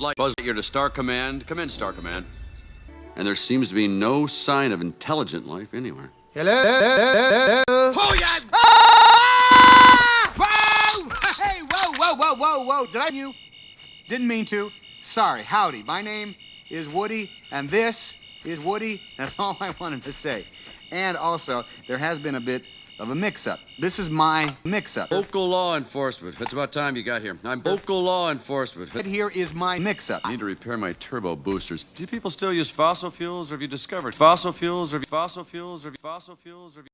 Light Buzz Lightyear to Star Command. Come in, Star Command. And there seems to be no sign of intelligent life anywhere. Hello? Oh, yeah! Ah! Whoa! Hey, whoa, whoa, whoa, whoa, whoa. Did I you? Didn't mean to. Sorry. Howdy. My name is Woody, and this is Woody. That's all I wanted to say. And also, there has been a bit of a mix-up. This is my mix-up. Local law enforcement. It's about time you got here. I'm local law enforcement. And Here is my mix-up. I need to repair my turbo boosters. Do people still use fossil fuels, or have you discovered fossil fuels, or fossil fuels, or fossil fuels, or?